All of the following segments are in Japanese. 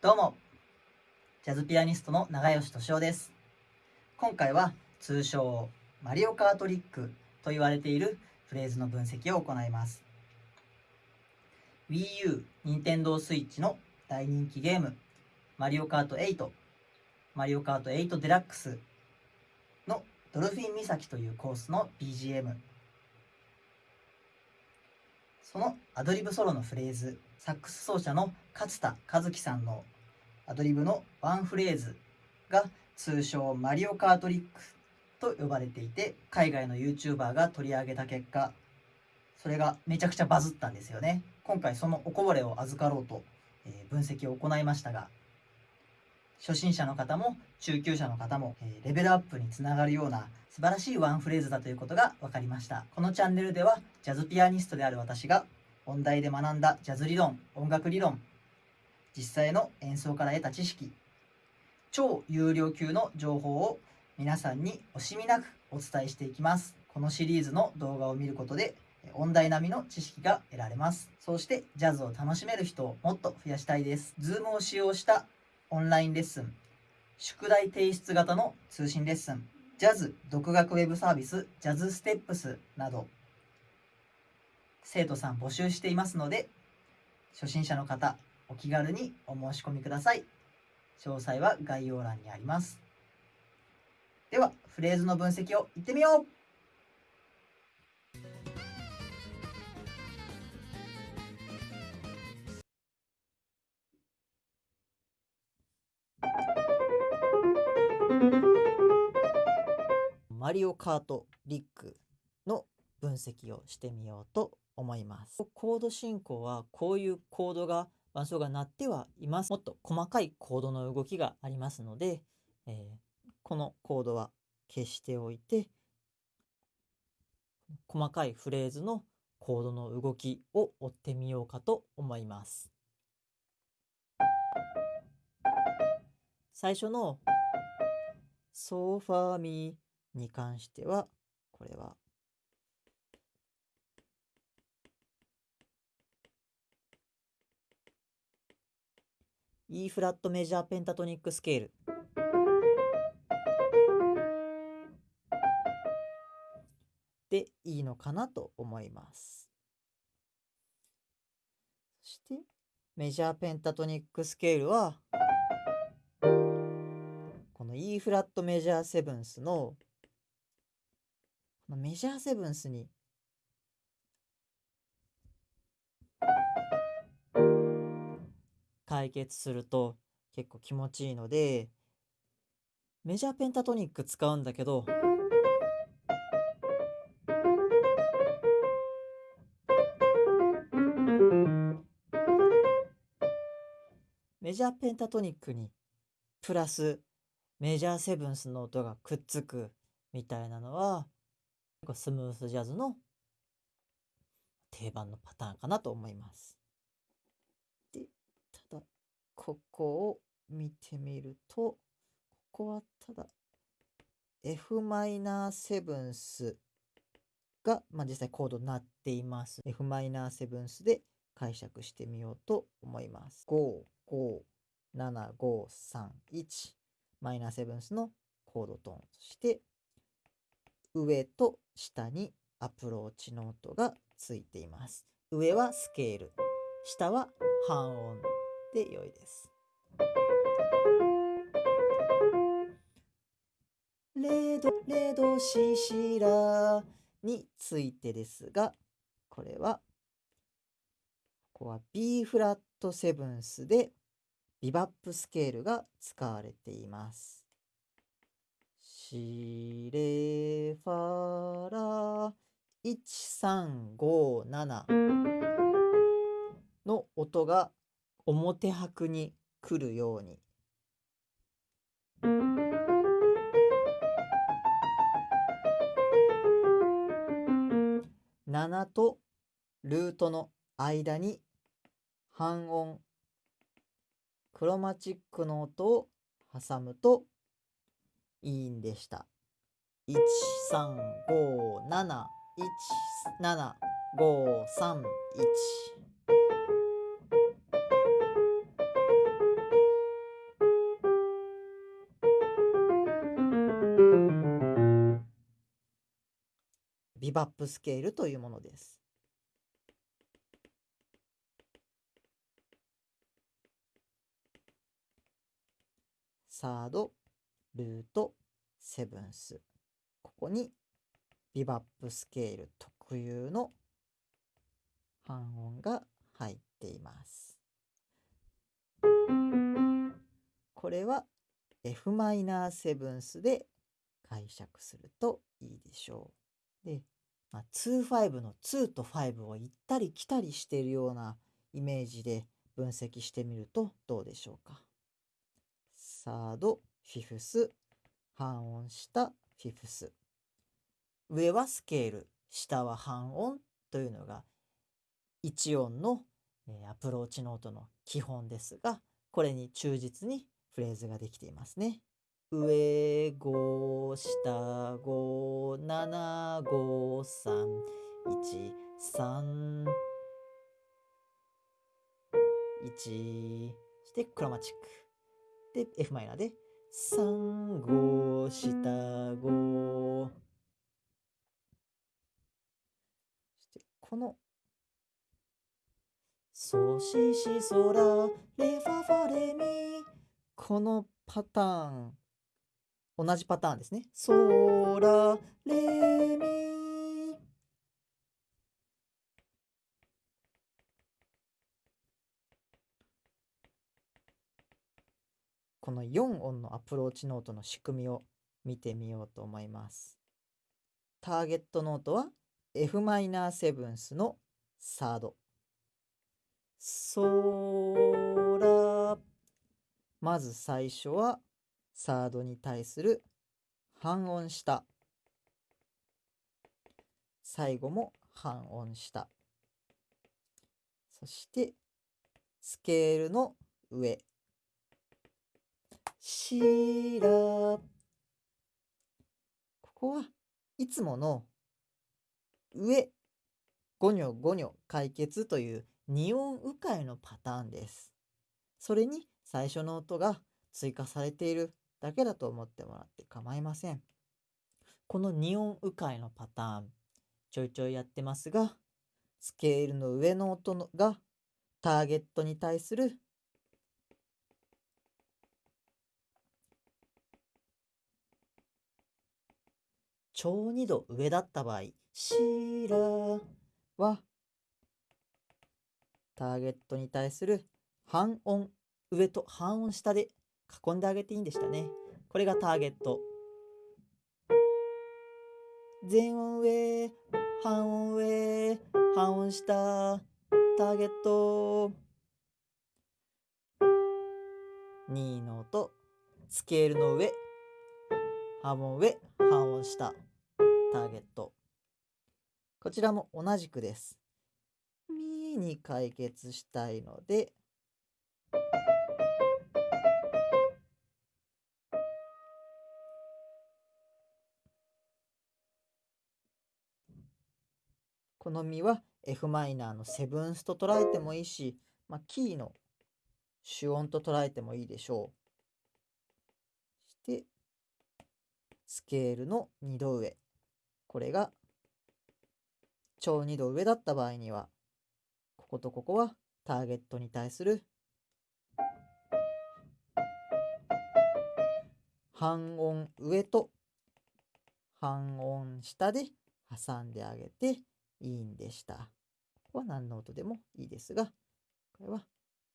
どうも。ジャズピアニストの長吉俊夫です。今回は通称マリオカートリックと言われているフレーズの分析を行います。Wii U、Nintendo Switch の大人気ゲーム。マリオカート8マリオカート8デラックスのドルフィン岬というコースの BGM そのアドリブソロのフレーズサックス奏者の勝田和樹さんのアドリブのワンフレーズが通称マリオカートリックと呼ばれていて海外の YouTuber が取り上げた結果それがめちゃくちゃバズったんですよね。今回そのおこぼれを預かろうと、え分析を行いましたが初心者の方も中級者の方も、えレベルアップにつながるような素晴らしいワンフレーズだということが分かりました。このチャンネルではジャズピアニストである私が音大で学んだジャズ理論音楽理論実際の演奏から得た知識超有料級の情報を皆さんに惜しみなくお伝えしていきます。このシリーズの動画を見ることで音大並みの知識が得られます。そしてジャズを楽しめる人をもっと増やしたいです。Zoom を使用したオンラインレッスン。宿題提出型の通信レッスン。ジャズ独学ウェブサービスジャズステップスなど。生徒さん募集していますので初心者の方お気軽にお申し込みください。詳細は概要欄にあります。ではフレーズの分析をいってみよう。マリオカートリックの分析をしてみようと思います。コード進行はこういうコードが伴奏が鳴ってはいます。もっと細かいコードの動きがありますので、えー、このコードは消しておいて細かいフレーズのコードの動きを追ってみようかと思います。最初のソファーミに関してはこれは E フラットメジャーペンタトニックスケールでいいのかなと思います。そしてメジャーペンタトニックスケールはこの E フラットメジャーセブンスのメジャーセブンスに。解決すると結構気持ちいいのでメジャーペンタトニック使うんだけど。メジャーペンタトニックにプラスメジャーセブンスの音がくっつくみたいなのはスムースジャズの定番のパターンかなと思います。で、ただここを見てみると、ここはただ f マイナーセブンスが、まあ、実際コードになっています。f マイナーセブンスで解釈してみようと思います。5、5、7、5、3、1マイナーセブンスのコードトーン。そして上と下にアプローチノートがついています。上はスケール、下は半音で良いです。レド、レドシシラについてですが、これは、ここは B フラットセブンスでビバップスケールが使われています。シレファラ1357の音が表拍に来るように。7とルートの間に半音。クロマチックの音を挟むといいんでした。135717531ビバップスケールというものです。サード。ルート、セブンス。ここにビバップスケール特有の半音が入っています。これは f マイナーセブンスで解釈するといいでしょう。で、まあ、2-5の2と5を行ったり来たりしているようなイメージで分析してみるとどうでしょうか。サード、フィフス、半音下、フィフス。上はスケール、下は半音というのが1音のアプローチノートの基本ですが、これに忠実にフレーズができていますね。上5下5 7 5 3 1 3 1してクロマチックで f マイナーで3 5下5してこのソシシソラレファファレミ。このパターン。同じパターンですね。ソラレミこの4音のアプローチノートの仕組みを見てみようと思います。ターゲットノートは f マイナーセブンスのサード。ソラまず最初はサードに対する半音下最後も半音下そしてスケールの上しらここはいつもの上5ニョ5ニョ解決という二音迂回のパターンです。それに最初の音が追加されているだけだと思ってもらって構いません。この2音迂回のパターン、ちょいちょいやってますが、スケールの上の音がターゲットに対する超2度上だった場合、シーラはターゲットに対する半音上と半音下で囲んであげていいんでしたね。これがターゲット。全音上、半音上、半音下、ターゲット。2の音、スケールの上、半音上、半音下、ターゲット。こちらも同じくです。ミに解決したいので、このミは f マイナーのセブンスと捉えてもいいし、まあ、キーの主音と捉えてもいいでしょう。して、スケールの2度上。これが超2度上だった場合には、こことここはターゲットに対する半音上と半音下で挟んであげていいんでした。ここは何の音でもいいですが、これは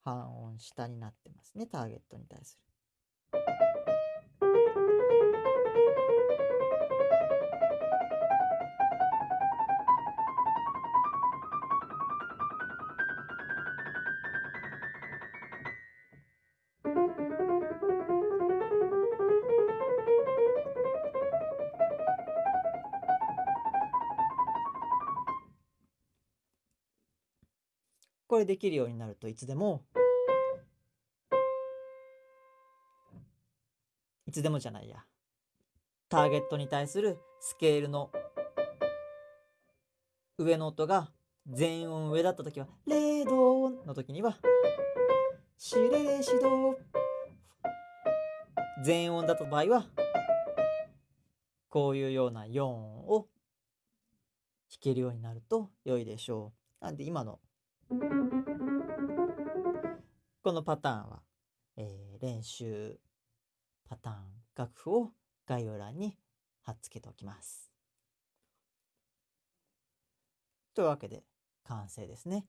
半音下になってますね、ターゲットに対する。これできるようになるといつでも。いつでもじゃないや。ターゲットに対するスケールの上の音が全音上だった時はレドの時にはシレシド全音だった場合はこういうような4音を弾けるようになると良いでしょう。なんで今のこのパターンは、えー、練習パターン楽譜を概要欄に貼っつけておきます。というわけで完成ですね。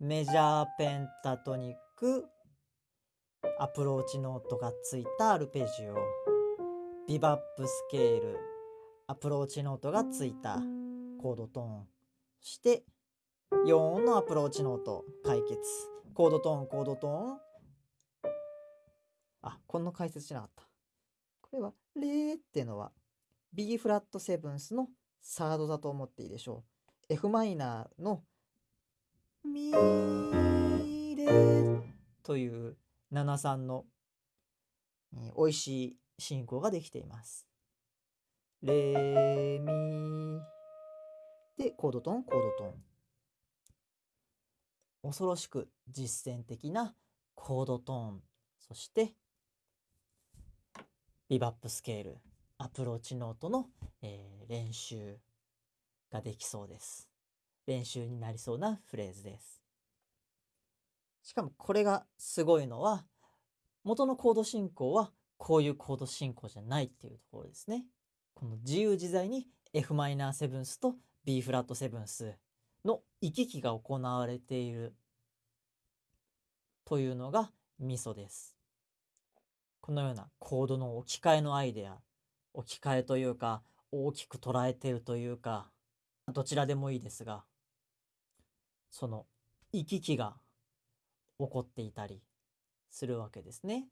メジャーペンタトニックアプローチノートがついたアルペジオビバップスケールアプローチノートがついたコードトーンそして4音のアプローチノート解決。コードトーンコードトーン。あこの解説しなかった。これはレっていうのは B フラットセブンスのサードだと思っていいでしょう。F マイナーのミレという73の、え、美味しい進行ができています。レミでコードトーンコードトーン。恐ろしく実践的なコードトーン。そしてビバップスケール。アプローチノートの、えー、練習ができそうです。練習になりそうなフレーズです。しかもこれがすごいのは元のコード進行はこういうコード進行じゃないっていうところですね。この自由自在に f マイナーセブンスと B フラットセブンスの行き来が行われているというのがミソです。このようなコードの置き換えのアイデア置き換えというか大きく捉えているというかどちらでもいいですがその行き来が起こっていたりするわけですね。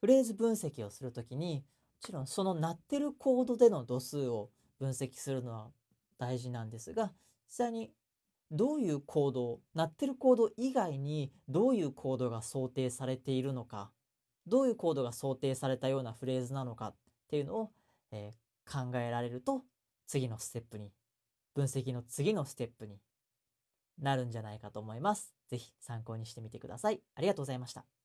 フレーズ分析をするときにもちろんその鳴ってるコードでの度数を分析するのは大事なんですが実際にどういうコード鳴ってるコード以外にどういうコードが想定されているのかどういうコードが想定されたようなフレーズなのかっていうのを、えー、考えられると次のステップに分析の次のステップになるんじゃないかと思います。是非参考にしてみてください。ありがとうございました。